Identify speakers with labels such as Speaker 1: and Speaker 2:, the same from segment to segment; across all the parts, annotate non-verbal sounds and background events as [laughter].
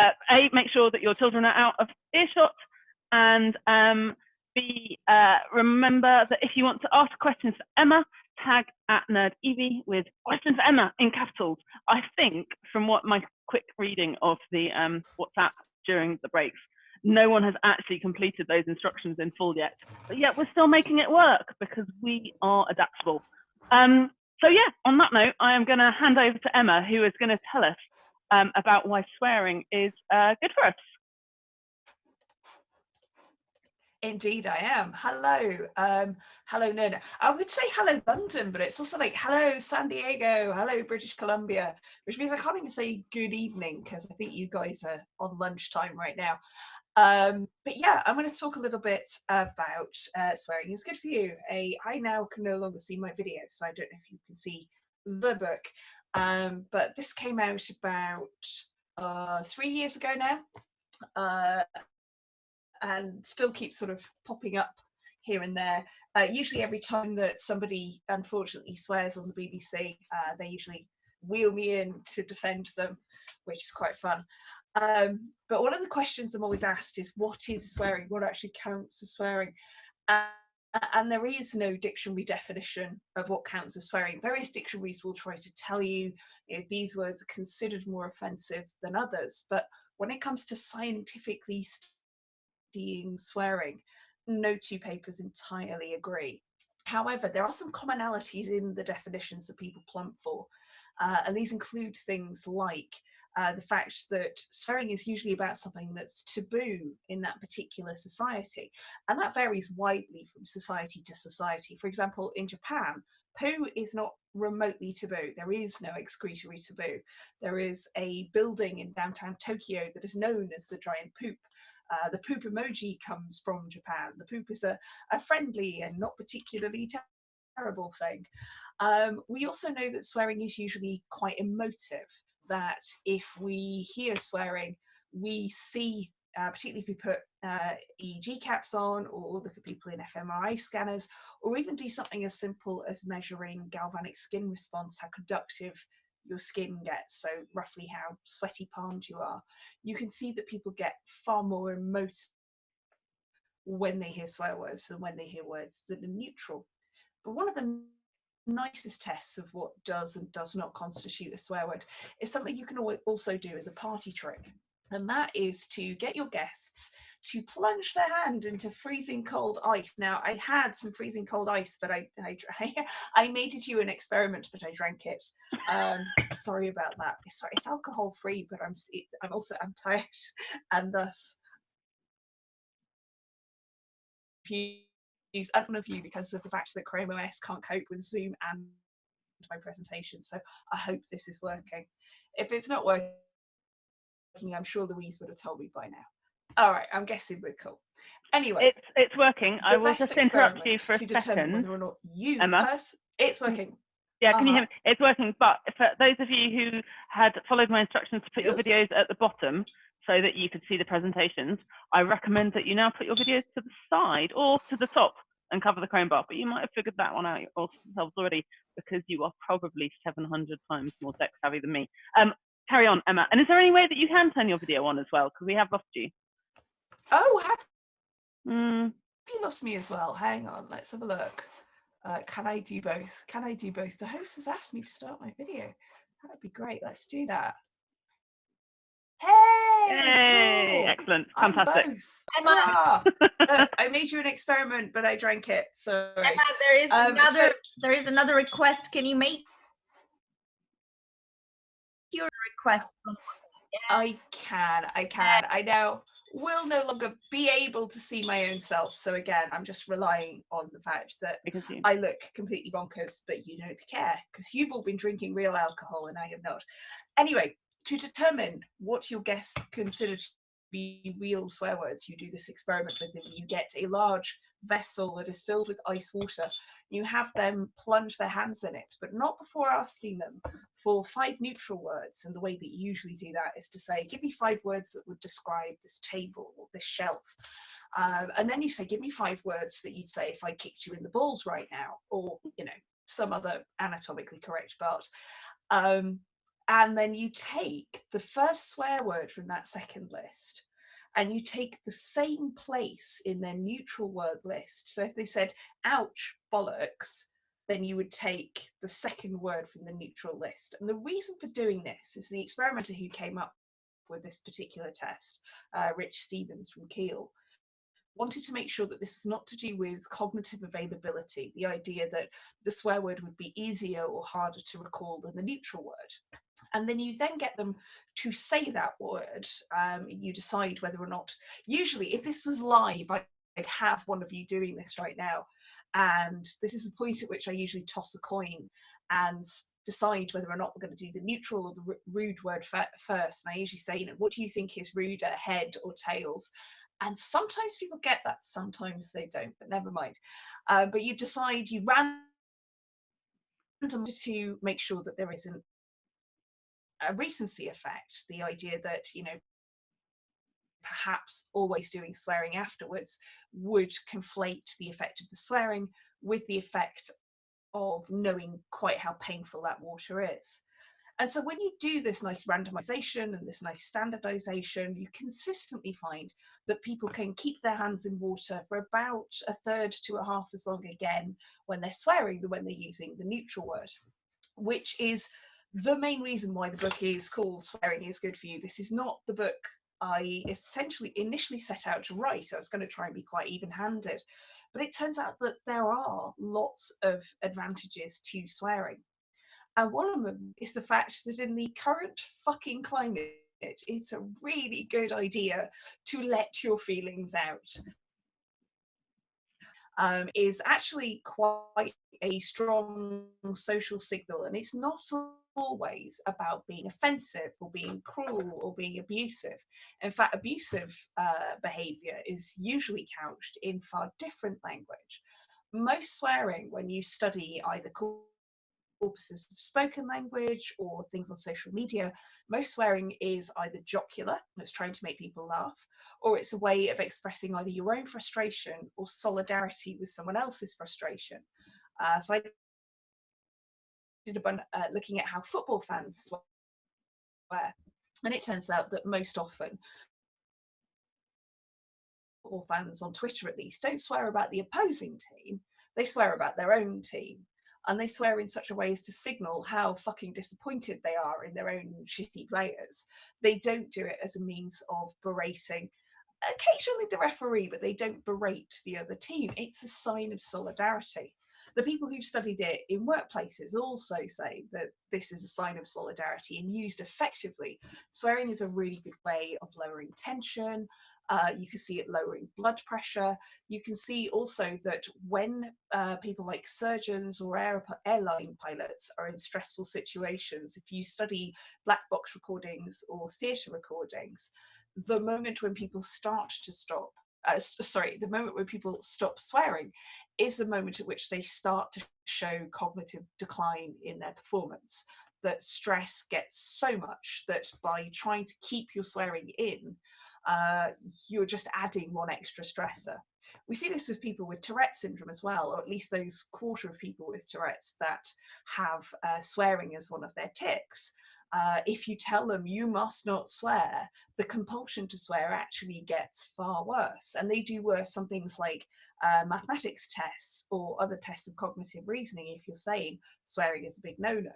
Speaker 1: uh, A, make sure that your children are out of earshot, and um, B, uh, remember that if you want to ask questions for Emma, tag at NerdEvie with questions for Emma in capitals. I think from what my quick reading of the um, WhatsApp during the breaks, no one has actually completed those instructions in full yet. But yet we're still making it work because we are adaptable. Um, so yeah, on that note, I am going to hand over to Emma, who is going to tell us um, about why swearing is uh, good for us.
Speaker 2: Indeed, I am. Hello. Um, hello, Nerd. I would say hello, London, but it's also like hello, San Diego, hello, British Columbia, which means I can't even say good evening because I think you guys are on lunchtime right now. Um, but yeah, I'm going to talk a little bit about uh, swearing is good for you. A, I now can no longer see my video, so I don't know if you can see the book. Um, but this came out about uh, three years ago now. Uh, and still keeps sort of popping up here and there. Uh, usually every time that somebody unfortunately swears on the BBC, uh, they usually wheel me in to defend them, which is quite fun. Um, but one of the questions I'm always asked is what is swearing? What actually counts as swearing? And there is no dictionary definition of what counts as swearing. Various dictionaries will try to tell you, you know, these words are considered more offensive than others. But when it comes to scientifically studying swearing, no two papers entirely agree. However, there are some commonalities in the definitions that people plump for. Uh, and these include things like uh, the fact that swearing is usually about something that's taboo in that particular society. And that varies widely from society to society. For example, in Japan, poo is not remotely taboo. There is no excretory taboo. There is a building in downtown Tokyo that is known as the giant poop. Uh, the poop emoji comes from Japan. The poop is a, a friendly and not particularly terrible thing. Um, we also know that swearing is usually quite emotive that if we hear swearing, we see, uh, particularly if we put uh, EEG caps on or look at people in fMRI scanners, or even do something as simple as measuring galvanic skin response, how conductive your skin gets, so roughly how sweaty palmed you are, you can see that people get far more emotive when they hear swear words than when they hear words that are neutral. But one of the nicest tests of what does and does not constitute a swear word is something you can also do as a party trick. And that is to get your guests to plunge their hand into freezing cold ice. Now, I had some freezing cold ice, but I I, [laughs] I made it you an experiment, but I drank it. Um, sorry about that. It's, it's alcohol free, but I'm I'm also I'm tired, [laughs] and thus use one of you because of the fact that Chrome OS can't cope with Zoom and my presentation. So I hope this is working. If it's not working, I'm sure Louise would have told me by now. All right, I'm guessing we're cool. Anyway,
Speaker 1: it's it's working. I will just interrupt you for a second.
Speaker 2: Whether or not you
Speaker 1: Emma,
Speaker 2: it's working.
Speaker 1: Yeah, can uh -huh. you hear uh-huh. me? It's working. But for those of you who had followed my instructions to put your videos at the bottom so that you could see the presentations, I recommend that you now put your videos to the side or to the top and cover the Chrome bar. But you might have figured that one out yourselves already because you are probably 700 times more tech savvy than me. Um, carry on, Emma. And is there any way that you can turn your video on as well? Because we have lost you.
Speaker 2: Oh, have
Speaker 1: mm.
Speaker 2: you lost me as well? Hang on, let's have a look. Uh, can I do both? Can I do both? The host has asked me to start my video. That would be great. Let's do that. Hey!
Speaker 1: Yay! Cool. Excellent. Fantastic.
Speaker 2: Emma. Ah, uh, [laughs] [laughs] I made you an experiment, but I drank it. So
Speaker 3: Emma, there is um, another so there is another request. Can you make your request?
Speaker 2: I can, I can. I now will no longer be able to see my own self. So again, I'm just relying on the fact that I look completely bonkers, but you don't care because you've all been drinking real alcohol and I have not. Anyway, to determine what your guests consider to be real swear words, you do this experiment with them. You get a large vessel that is filled with ice water. You have them plunge their hands in it, but not before asking them for five neutral words. And the way that you usually do that is to say, give me five words that would describe this table or this shelf. Um, and then you say, give me five words that you'd say if I kicked you in the balls right now, or, you know, some other anatomically correct part. Um, and then you take the first swear word from that second list and you take the same place in their neutral word list. So if they said, ouch, bollocks, then you would take the second word from the neutral list. And the reason for doing this is the experimenter who came up with this particular test, uh, Rich Stephens from Keele, wanted to make sure that this was not to do with cognitive availability, the idea that the swear word would be easier or harder to recall than the neutral word. And then you then get them to say that word. Um, you decide whether or not, usually if this was live, I'd have one of you doing this right now. And this is the point at which I usually toss a coin and decide whether or not we're going to do the neutral or the rude word first. And I usually say, you know, what do you think is ruder, head or tails? And sometimes people get that, sometimes they don't, but never mind. Uh, but you decide, you random to make sure that there isn't a recency effect, the idea that, you know, perhaps always doing swearing afterwards would conflate the effect of the swearing with the effect of knowing quite how painful that water is. And so when you do this nice randomization and this nice standardization, you consistently find that people can keep their hands in water for about a third to a half as long again when they're swearing than when they're using the neutral word, which is the main reason why the book is called Swearing is Good for You. This is not the book I essentially initially set out to write. I was going to try and be quite even-handed, but it turns out that there are lots of advantages to swearing. And one of them is the fact that in the current fucking climate, it's a really good idea to let your feelings out. Um, is actually quite a strong social signal and it's not always about being offensive or being cruel or being abusive. In fact, abusive uh, behaviour is usually couched in far different language. Most swearing, when you study either corpuses of spoken language or things on social media, most swearing is either jocular, it's trying to make people laugh, or it's a way of expressing either your own frustration or solidarity with someone else's frustration. Uh, so I did a bunch uh, looking at how football fans swear, and it turns out that most often football fans on Twitter at least don't swear about the opposing team, they swear about their own team. And they swear in such a way as to signal how fucking disappointed they are in their own shitty players. They don't do it as a means of berating occasionally the referee, but they don't berate the other team. It's a sign of solidarity. The people who've studied it in workplaces also say that this is a sign of solidarity and used effectively. Swearing is a really good way of lowering tension. Uh, you can see it lowering blood pressure. You can see also that when uh, people like surgeons or air, airline pilots are in stressful situations, if you study black box recordings or theatre recordings, the moment when people start to stop uh, sorry, the moment when people stop swearing is the moment at which they start to show cognitive decline in their performance. That stress gets so much that by trying to keep your swearing in, uh, you're just adding one extra stressor. We see this with people with Tourette syndrome as well, or at least those quarter of people with Tourette's that have uh, swearing as one of their tics uh, if you tell them you must not swear, the compulsion to swear actually gets far worse. And they do worse on things like uh, mathematics tests or other tests of cognitive reasoning if you're saying swearing is a big no-no.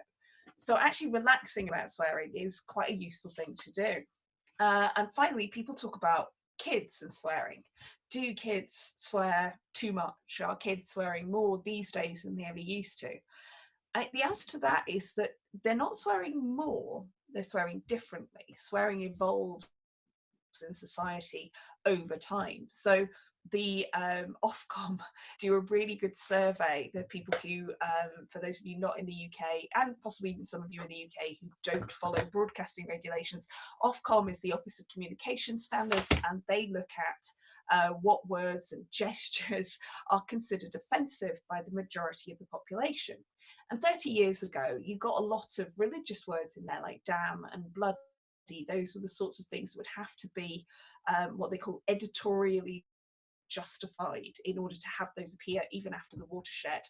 Speaker 2: So actually relaxing about swearing is quite a useful thing to do. Uh, and finally, people talk about kids and swearing. Do kids swear too much? Are kids swearing more these days than they ever used to? The answer to that is that they're not swearing more, they're swearing differently. Swearing evolves in society over time. So the um, Ofcom [laughs] do a really good survey. The people who, um, for those of you not in the UK, and possibly even some of you in the UK who don't follow broadcasting regulations, Ofcom is the Office of Communication Standards, and they look at uh, what words and [laughs] gestures are considered offensive by the majority of the population. And 30 years ago, you got a lot of religious words in there like damn and bloody. Those were the sorts of things that would have to be um, what they call editorially justified in order to have those appear even after the watershed.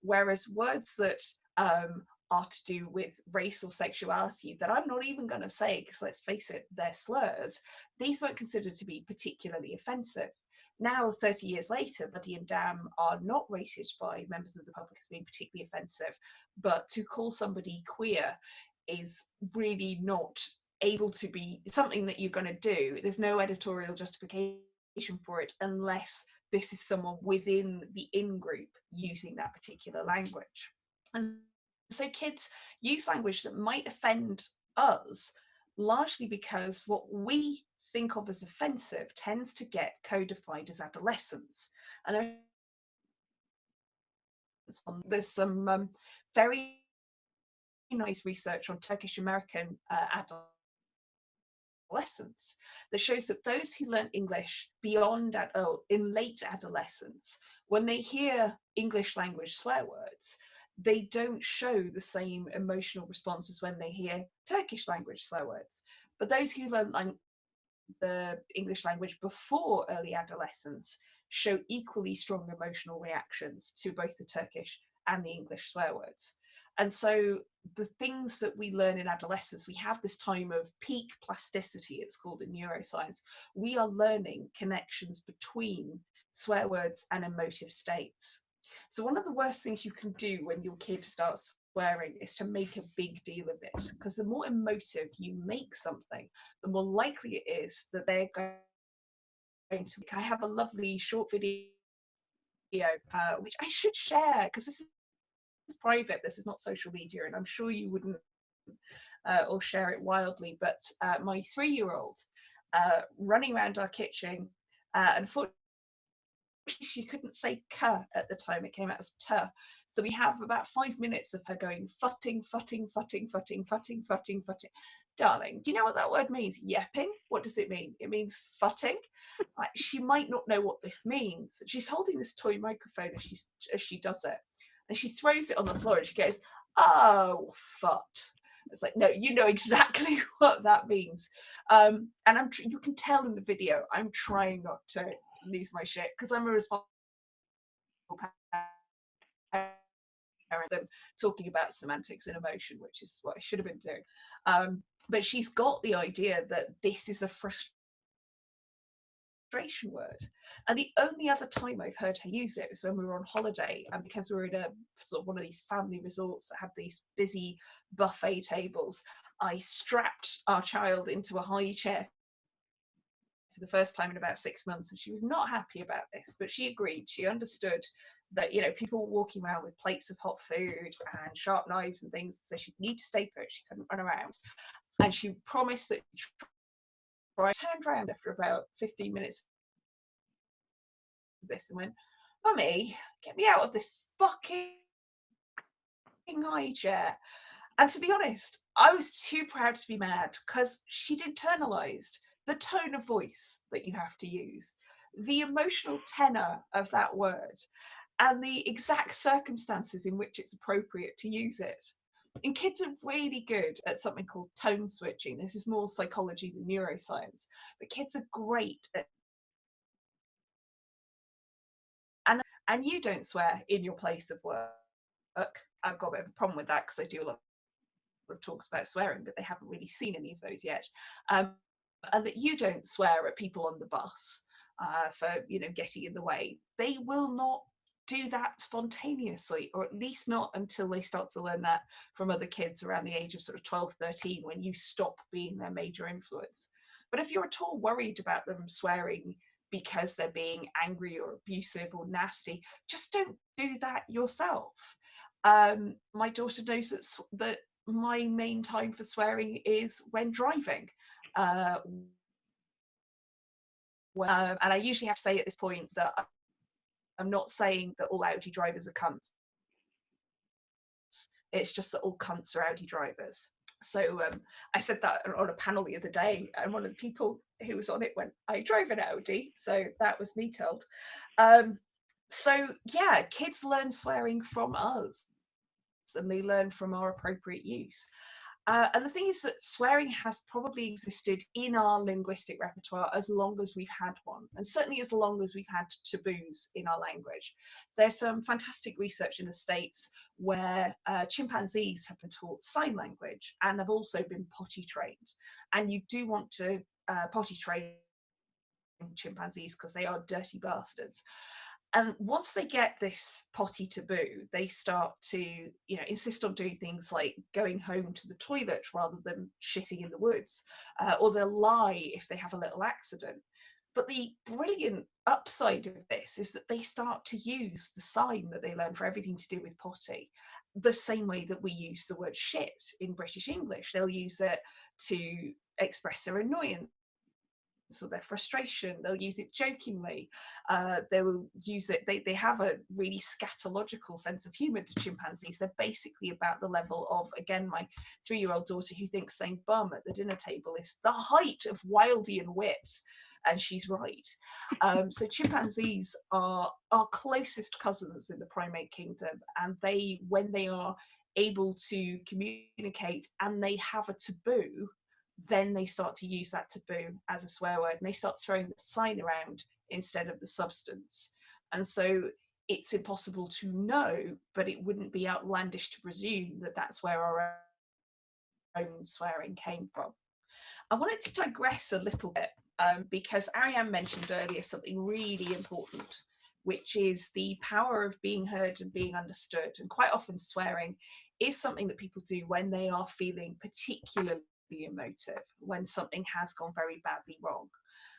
Speaker 2: Whereas words that um, are to do with race or sexuality that I'm not even going to say, because let's face it, they're slurs, these weren't considered to be particularly offensive. Now, 30 years later, Buddy and Damn are not rated by members of the public as being particularly offensive, but to call somebody queer is really not able to be something that you're going to do. There's no editorial justification for it unless this is someone within the in-group using that particular language. And so kids use language that might offend us largely because what we think of as offensive tends to get codified as adolescence. And there's some um, very nice research on Turkish American uh, that shows that those who learn English beyond oh, in late adolescence, when they hear English language swear words, they don't show the same emotional responses when they hear Turkish language swear words. But those who learn like the English language before early adolescence show equally strong emotional reactions to both the Turkish and the English swear words. And so the things that we learn in adolescence, we have this time of peak plasticity, it's called in neuroscience. We are learning connections between swear words and emotive states. So one of the worst things you can do when your kid starts swearing is to make a big deal of it because the more emotive you make something, the more likely it is that they're going to. I have a lovely short video uh, which I should share because this is private, this is not social media, and I'm sure you wouldn't uh, or share it wildly. But uh, my three-year-old uh, running around our kitchen, uh, unfortunately she couldn't say "k" at the time, it came out as "t." So we have about five minutes of her going futting, futting, futting, futting, futting, futting, futting. Darling, do you know what that word means? Yepping? What does it mean? It means futting. like, she might not know what this means. She's holding this toy microphone as, she as she does it. And she throws it on the floor and she goes, oh, fut. It's like, no, you know [laughs] exactly what that means. Um, and I'm you can tell in the video, I'm trying not to lose my shit because I'm a responsible parent them talking about semantics and emotion, which is what I should have been doing. Um, but she's got the idea that this is a frustration word. And the only other time I've heard her use it was when we were on holiday and because we were in a sort of one of these family resorts that had these busy buffet tables, I strapped our child into a high chair for the first time in about six months and she was not happy about this but she agreed she understood that you know people were walking around with plates of hot food and sharp knives and things so she'd need to stay put she couldn't run around and she promised that I turned around after about 15 minutes of this and went mummy get me out of this fucking high chair and to be honest I was too proud to be mad because she'd internalized the tone of voice that you have to use, the emotional tenor of that word, and the exact circumstances in which it's appropriate to use it. And kids are really good at something called tone switching. This is more psychology than neuroscience, but kids are great at and and you don't swear in your place of work. I've got a bit of a problem with that because I do a lot of talks about swearing, but they haven't really seen any of those yet. Um, and that you don't swear at people on the bus uh, for you know getting in the way they will not do that spontaneously or at least not until they start to learn that from other kids around the age of sort of 12 13 when you stop being their major influence. But if you're at all worried about them swearing because they're being angry or abusive or nasty just don't do that yourself. Um, my daughter knows that that my main time for swearing is when driving uh, well, and I usually have to say at this point that I'm not saying that all Audi drivers are cunts. It's just that all cunts are Audi drivers. So um, I said that on a panel the other day, and one of the people who was on it went, I drive an Audi. So that was me told. Um, so yeah, kids learn swearing from us and they learn from our appropriate use. Uh, and the thing is that swearing has probably existed in our linguistic repertoire as long as we've had one, and certainly as long as we've had taboos in our language. There's some fantastic research in the States where uh, chimpanzees have been taught sign language and have also been potty trained. And you do want to uh, potty train chimpanzees because they are dirty bastards and once they get this potty taboo they start to you know insist on doing things like going home to the toilet rather than shitting in the woods uh, or they'll lie if they have a little accident but the brilliant upside of this is that they start to use the sign that they learn for everything to do with potty the same way that we use the word shit in British English. They'll use it to express their annoyance or their frustration. They'll use it jokingly. Uh, they will use it, they, they have a really scatological sense of humor to chimpanzees. They're basically about the level of, again, my three-year-old daughter who thinks saying bum at the dinner table is the height of Wildean wit. And she's right. Um, so chimpanzees are our closest cousins in the primate kingdom. And they, when they are able to communicate and they have a taboo, then they start to use that taboo as a swear word and they start throwing the sign around instead of the substance. And so it's impossible to know, but it wouldn't be outlandish to presume that that's where our own swearing came from. I wanted to digress a little bit um, because Ariane mentioned earlier something really important, which is the power of being heard and being understood. And quite often swearing is something that people do when they are feeling particularly be emotive when something has gone very badly wrong.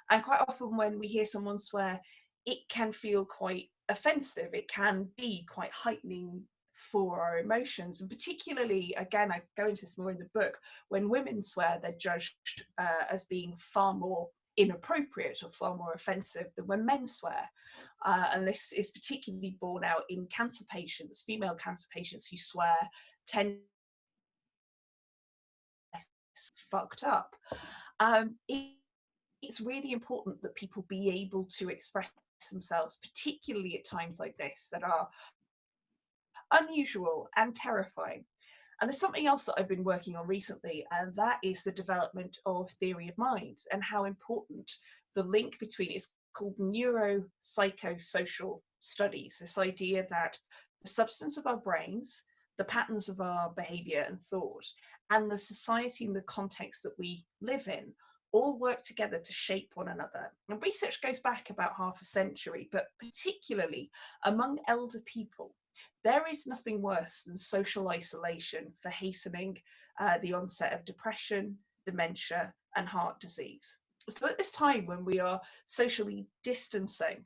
Speaker 2: And quite often when we hear someone swear, it can feel quite offensive. It can be quite heightening for our emotions. And particularly, again, I go into this more in the book, when women swear, they're judged uh, as being far more inappropriate or far more offensive than when men swear. Uh, and this is particularly borne out in cancer patients, female cancer patients who swear tend fucked up. Um, it, it's really important that people be able to express themselves, particularly at times like this that are unusual and terrifying. And there's something else that I've been working on recently, and that is the development of theory of mind and how important the link between it's called neuropsychosocial studies, this idea that the substance of our brains, the patterns of our behavior and thought, and the society and the context that we live in all work together to shape one another. And research goes back about half a century, but particularly among elder people, there is nothing worse than social isolation for hastening uh, the onset of depression, dementia, and heart disease. So at this time when we are socially distancing,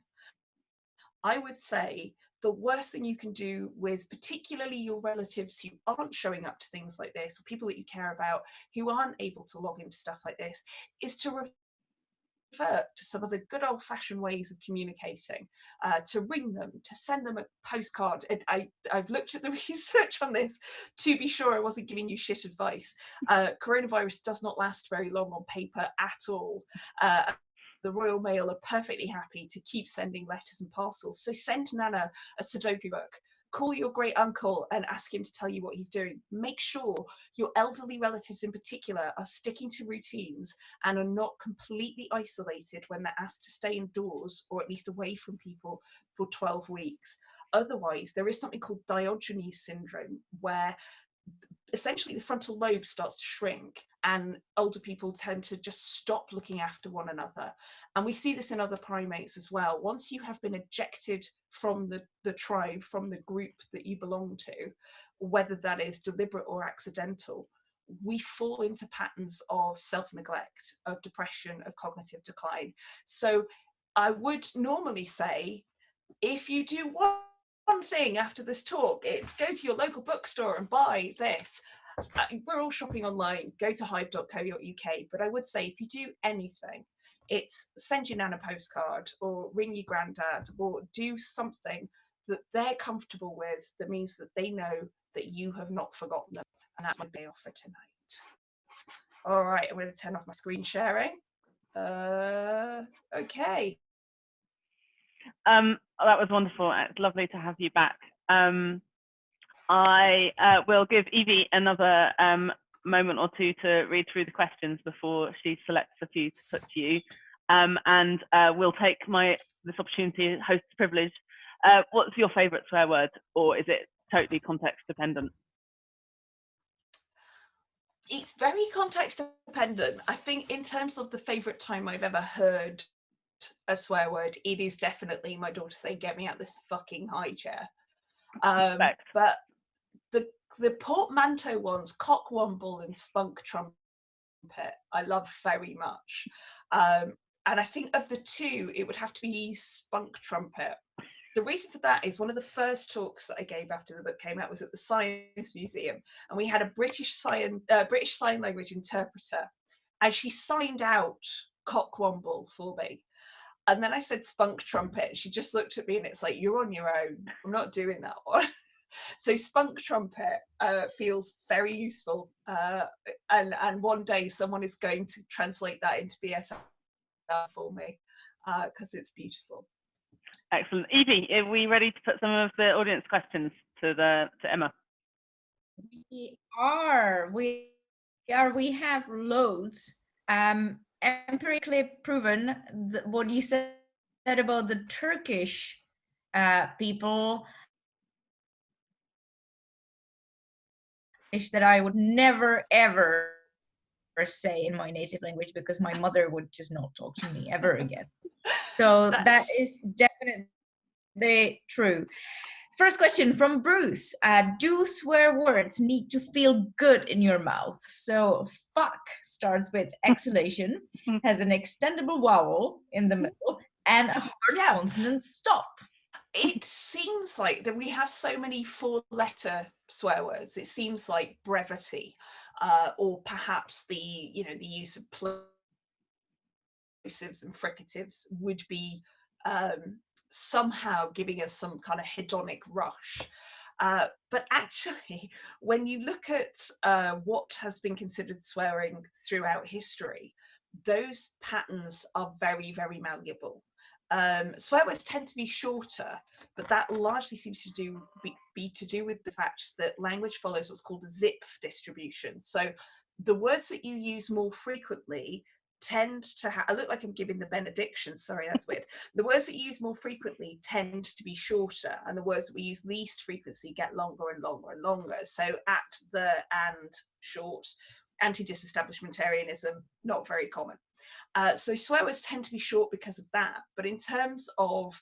Speaker 2: I would say the worst thing you can do with particularly your relatives who aren't showing up to things like this or people that you care about who aren't able to log into stuff like this is to revert to some of the good old-fashioned ways of communicating, uh, to ring them, to send them a postcard. And I, I've looked at the [laughs] research on this to be sure I wasn't giving you shit advice. Uh, coronavirus does not last very long on paper at all. Uh, the Royal Mail are perfectly happy to keep sending letters and parcels. So send Nana a Sudoku book. Call your great uncle and ask him to tell you what he's doing. Make sure your elderly relatives in particular are sticking to routines and are not completely isolated when they're asked to stay indoors or at least away from people for 12 weeks. Otherwise, there is something called Diogenes syndrome where essentially the frontal lobe starts to shrink and older people tend to just stop looking after one another. And we see this in other primates as well. Once you have been ejected from the, the tribe, from the group that you belong to, whether that is deliberate or accidental, we fall into patterns of self-neglect, of depression, of cognitive decline. So I would normally say, if you do one one thing after this talk, it's go to your local bookstore and buy this. We're all shopping online, go to hive.co.uk, but I would say if you do anything, it's send your nan a postcard or ring your granddad or do something that they're comfortable with that means that they know that you have not forgotten them. And that's my day off for tonight. All right, I'm going to turn off my screen sharing. Uh, okay.
Speaker 1: Um, oh, that was wonderful. It's lovely to have you back. Um, I uh, will give Evie another um, moment or two to read through the questions before she selects a few to put to you. Um, and uh, we'll take my this opportunity, host privilege. Uh, what's your favourite swear word, or is it totally context dependent?
Speaker 2: It's very context dependent. I think in terms of the favourite time I've ever heard a swear word, it is definitely my daughter saying, "Get me out this fucking high chair." Um, but the portmanteau ones, cockwomble and spunk trumpet, I love very much. Um, and I think of the two, it would have to be spunk trumpet. The reason for that is one of the first talks that I gave after the book came out was at the Science Museum, and we had a British sign uh, British Sign Language interpreter, and she signed out cockwomble for me. And then I said spunk trumpet. She just looked at me and it's like, you're on your own. I'm not doing that one. [laughs] so spunk trumpet uh, feels very useful. Uh, and, and one day someone is going to translate that into BSL for me because uh, it's beautiful.
Speaker 1: Excellent. Evie, are we ready to put some of the audience questions to the to Emma?
Speaker 3: We are. We are. We have loads. Um, empirically proven what you said about the Turkish uh, people that I would never ever say in my native language because my mother would just not talk to me ever [laughs] again. So That's... that is definitely true. First question from Bruce. Uh, do swear words need to feel good in your mouth? So fuck starts with [laughs] exhalation, has an extendable vowel in the middle, and a hard yeah. consonant stop.
Speaker 2: It seems like that we have so many four letter swear words. It seems like brevity uh, or perhaps the, you know, the use of plosives and fricatives would be um, somehow giving us some kind of hedonic rush. Uh, but actually, [laughs] when you look at uh, what has been considered swearing throughout history, those patterns are very, very malleable. Um, swear words tend to be shorter, but that largely seems to do be, be to do with the fact that language follows what's called a Zipf distribution. So the words that you use more frequently tend to have, I look like I'm giving the benediction, sorry, that's weird. [laughs] The words that you use more frequently tend to be shorter and the words that we use least frequency get longer and longer and longer. So at the and short, anti-disestablishmentarianism, not very common. Uh, so swear words tend to be short because of that. But in terms of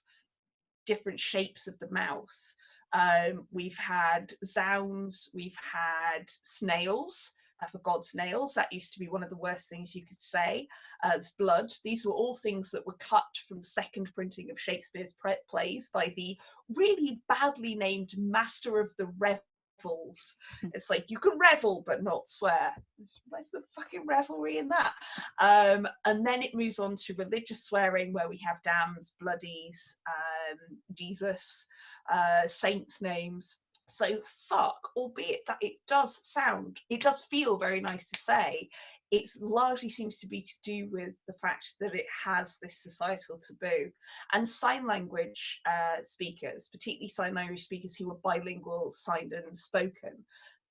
Speaker 2: different shapes of the mouth, um, we've had zounds, we've had snails, uh, for God's nails. That used to be one of the worst things you could say as blood. These were all things that were cut from second printing of Shakespeare's plays by the really badly named master of the revels. Hmm. It's like you can revel but not swear. Where's the fucking revelry in that? Um, and then it moves on to religious swearing where we have damns, bloodies, um, Jesus, uh, saints' names. So fuck, albeit that it does sound, it does feel very nice to say, it largely seems to be to do with the fact that it has this societal taboo. And sign language uh, speakers, particularly sign language speakers who are bilingual, signed and spoken,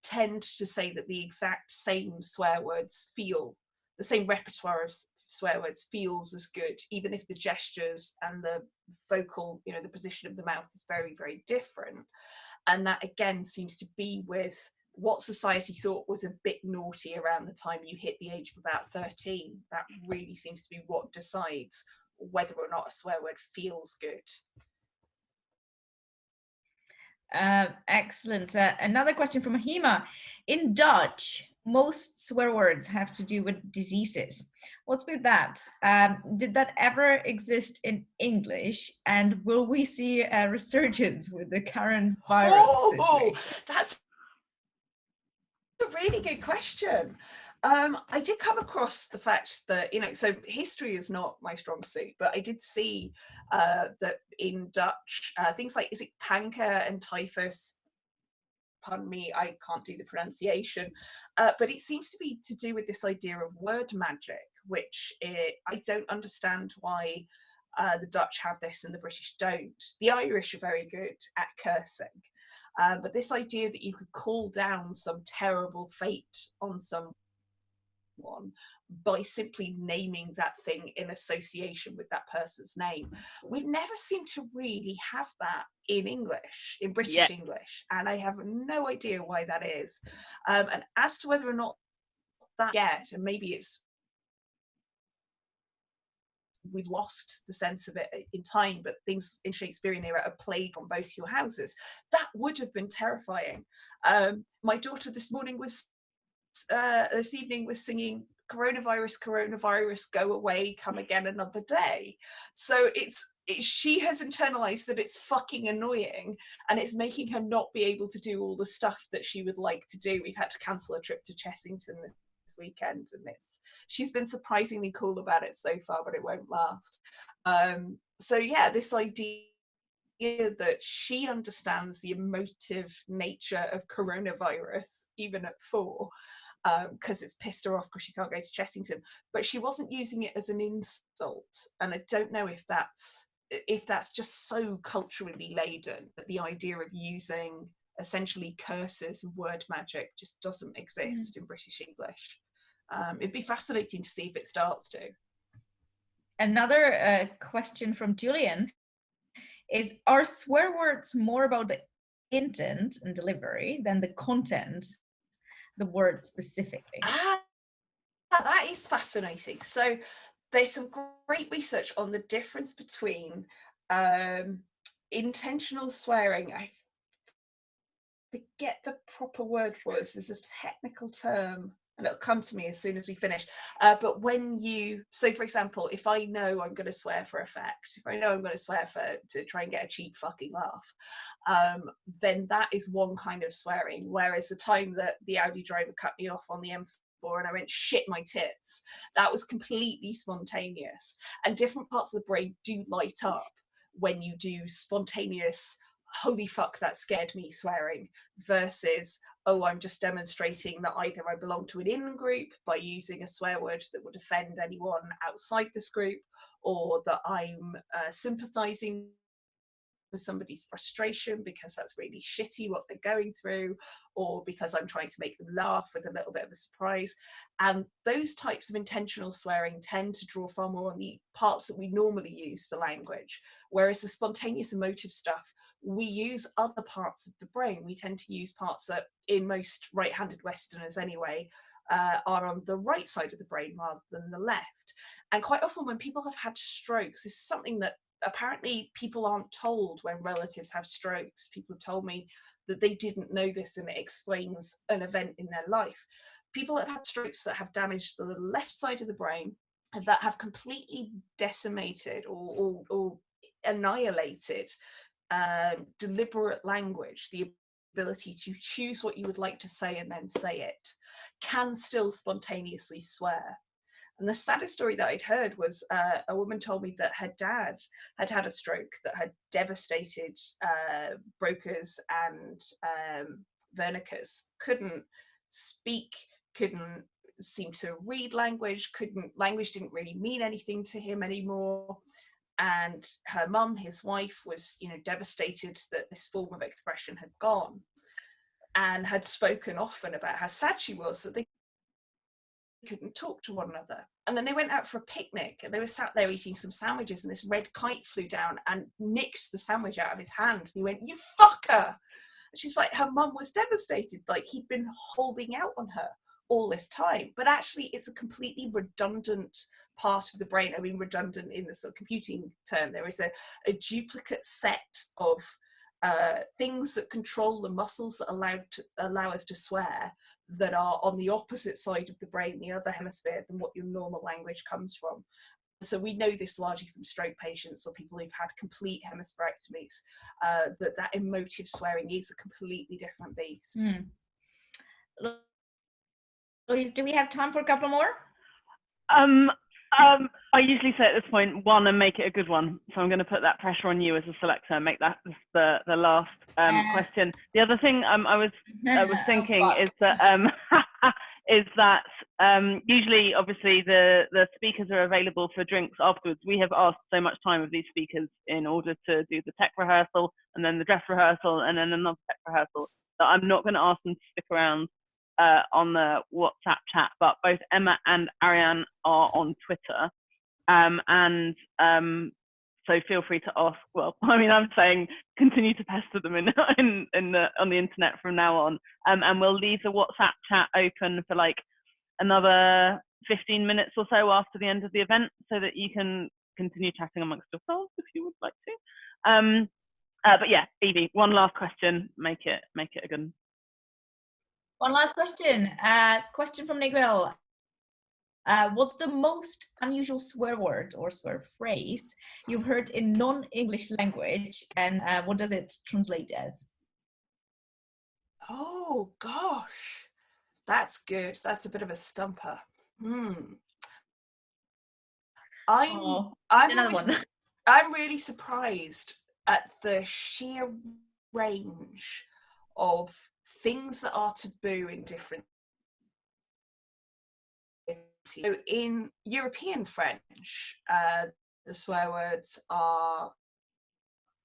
Speaker 2: tend to say that the exact same swear words feel, the same repertoire of swear words feels as good, even if the gestures and the vocal, you know, the position of the mouth is very, very different. And that again seems to be with what society thought was a bit naughty around the time you hit the age of about 13. That really seems to be what decides whether or not a swear word feels good.
Speaker 3: Uh, excellent. Uh, another question from Hema. In Dutch, most swear words have to do with diseases. What's with that? Um, did that ever exist in English? And will we see a resurgence with the current virus
Speaker 2: oh, that's a really good question. Um, I did come across the fact that, you know, so history is not my strong suit, but I did see uh, that in Dutch, uh, things like, is it kanker and typhus pardon me, I can't do the pronunciation, uh, but it seems to be to do with this idea of word magic, which it, I don't understand why uh, the Dutch have this and the British don't. The Irish are very good at cursing. Uh, but this idea that you could call down some terrible fate on someone by simply naming that thing in association with that person's name. We've never seemed to really have that in English, in British yeah. English, and I have no idea why that is. Um, and as to whether or not that yet, and maybe it's we've lost the sense of it in time, but things in Shakespearean era are plague on both your houses. That would have been terrifying. Um, my daughter this morning was, uh, this evening was singing coronavirus, coronavirus, go away, come again another day. So it's, it, she has internalized that it's fucking annoying and it's making her not be able to do all the stuff that she would like to do. We've had to cancel a trip to Chessington this weekend and it's she's been surprisingly cool about it so far but it won't last um so yeah this idea that she understands the emotive nature of coronavirus even at four because um, it's pissed her off because she can't go to Chessington but she wasn't using it as an insult and I don't know if that's if that's just so culturally laden that the idea of using essentially curses and word magic just doesn't mm. exist mm. in British English. Um, it'd be fascinating to see if it starts to.
Speaker 3: Another uh, question from Julian is, are swear words more about the intent and delivery than the content, the word specifically?
Speaker 2: Ah, that is fascinating. So there's some great research on the difference between um, intentional swearing. I forget the proper word for this. There's a technical term and it'll come to me as soon as we finish. Uh, but when you, so for example, if I know I'm going to swear for effect, if I know I'm going to swear for to try and get a cheap fucking laugh, um, then that is one kind of swearing. Whereas the time that the Audi driver cut me off on the M4 and I went shit my tits, that was completely spontaneous. And different parts of the brain do light up when you do spontaneous holy fuck that scared me swearing versus oh i'm just demonstrating that either i belong to an in group by using a swear word that would offend anyone outside this group or that i'm uh, sympathizing with somebody's frustration because that's really shitty what they're going through or because I'm trying to make them laugh with a little bit of a surprise. And those types of intentional swearing tend to draw far more on the parts that we normally use for language. Whereas the spontaneous emotive stuff, we use other parts of the brain. We tend to use parts that in most right-handed Westerners anyway, uh, are on the right side of the brain rather than the left. And quite often when people have had strokes, is something that apparently people aren't told when relatives have strokes. People have told me that they didn't know this and it explains an event in their life. People that have had strokes that have damaged the left side of the brain that have completely decimated or, or, or annihilated um, deliberate language, the ability to choose what you would like to say and then say it, can still spontaneously swear. And the saddest story that I'd heard was uh, a woman told me that her dad had had a stroke that had devastated uh, Broca's and um, Wernicke's, couldn't speak, couldn't seem to read language, couldn't, language didn't really mean anything to him anymore. And her mum, his wife, was, you know, devastated that this form of expression had gone and had spoken often about how sad she was that they couldn't talk to one another. And then they went out for a picnic and they were sat there eating some sandwiches and this red kite flew down and nicked the sandwich out of his hand. And he went, you fucker. And she's like, her mum was devastated. Like he'd been holding out on her all this time. But actually it's a completely redundant part of the brain. I mean, redundant in the sort of computing term. There is a, a duplicate set of uh, things that control the muscles that allow, to, allow us to swear that are on the opposite side of the brain, the other hemisphere, than what your normal language comes from. So we know this largely from stroke patients or people who've had complete hemispherectomies, uh, that that emotive swearing is a completely different beast. Mm.
Speaker 3: Louise, do we have time for a couple more?
Speaker 1: Um, um, I usually say at this point one and make it a good one. So I'm going to put that pressure on you as a selector and make that the the last um, question. The other thing um, I was I was [laughs] thinking is that um, [laughs] is that um, usually, obviously, the, the speakers are available for drinks afterwards. We have asked so much time of these speakers in order to do the tech rehearsal and then the dress rehearsal and then another tech rehearsal that I'm not going to ask them to stick around uh, on the WhatsApp chat. But both Emma and Ariane are on Twitter. Um, and um, so feel free to ask. Well, [laughs] I mean, I'm saying continue to pester them in [laughs] in, in the on the internet from now on, um, and we'll leave the WhatsApp chat open for like another 15 minutes or so after the end of the event so that you can continue chatting amongst yourselves if you would like to. Um, uh, but yeah, Evie, one last question. Make it make it a good.
Speaker 3: One last question. Uh, question from Miguel. Uh, what's the most unusual swear word or swear phrase you've heard in non-English language, and uh, what does it translate as?
Speaker 2: Oh gosh. That's good. That's a bit of a stumper. Hmm. I'm
Speaker 3: Oh,
Speaker 2: I'm always,
Speaker 3: one. [laughs]
Speaker 2: I'm really surprised at the sheer range of things that are taboo in different so in European French, uh, the swear words are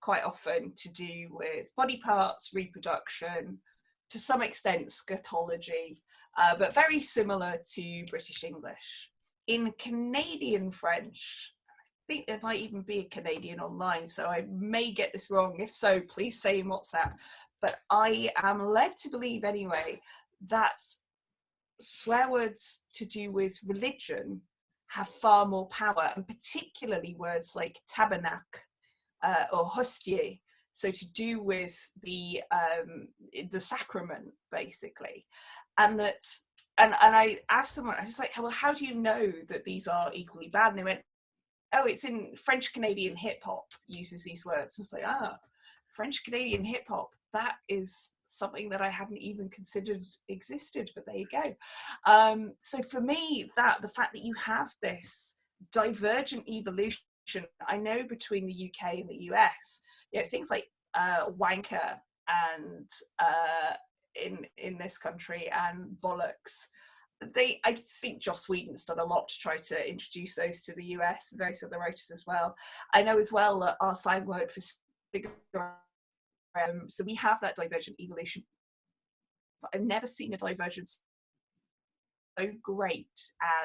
Speaker 2: quite often to do with body parts, reproduction, to some extent scatology, uh, but very similar to British English. In Canadian French, think there might even be a Canadian online, so I may get this wrong. If so, please say in WhatsApp. But I am led to believe anyway that swear words to do with religion have far more power, and particularly words like tabernacle uh, or hostie, so to do with the um, the sacrament basically, and that and and I asked someone, I was like, well, how do you know that these are equally bad? And they went, oh, it's in French Canadian hip hop uses these words. I was like, ah, French Canadian hip hop. That is something that I hadn't even considered existed, but there you go. Um, so for me, that the fact that you have this divergent evolution, I know between the UK and the US, you know, things like uh, wanker and uh, in in this country and bollocks. They, I think Joss Whedon's done a lot to try to introduce those to the US, various other writers as well. I know as well that our slang word for cigarette um, so we have that divergent evolution. But I've never seen a divergence so great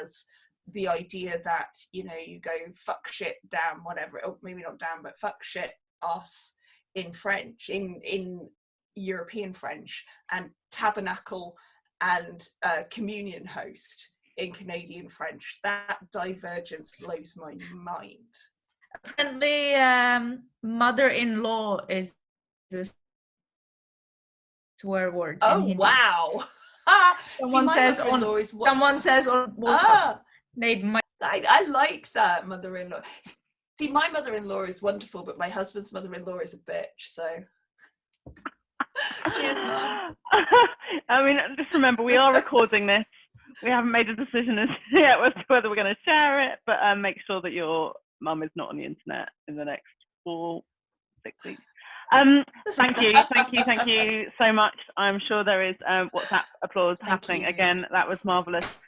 Speaker 2: as the idea that, you know, you go fuck shit, damn, whatever, or maybe not damn, but fuck shit, us in French, in, in European French, and tabernacle and uh, communion host in Canadian French. That divergence blows my mind.
Speaker 3: Apparently, um, mother-in-law is a swear word.
Speaker 2: Oh wow! [laughs]
Speaker 3: Someone
Speaker 2: my
Speaker 3: says on.
Speaker 2: is wo-
Speaker 3: Someone says on WhatsApp.
Speaker 2: Ah,
Speaker 3: They might.
Speaker 2: I, I like that mother-in-law. See, my mother-in-law is wonderful, but my husband's mother-in-law is a bitch. So, [laughs] cheers. [laughs]
Speaker 1: I mean, just remember, we are recording this. We haven't made a decision as [laughs] yet as to whether we're going to share it, but um, make sure that your mum is not on the internet in the next four, six weeks. Um, thank you, thank you, thank you so much. I'm sure there is um, WhatsApp applause
Speaker 2: Thank
Speaker 1: happening
Speaker 2: you.
Speaker 1: again. That was marvelous.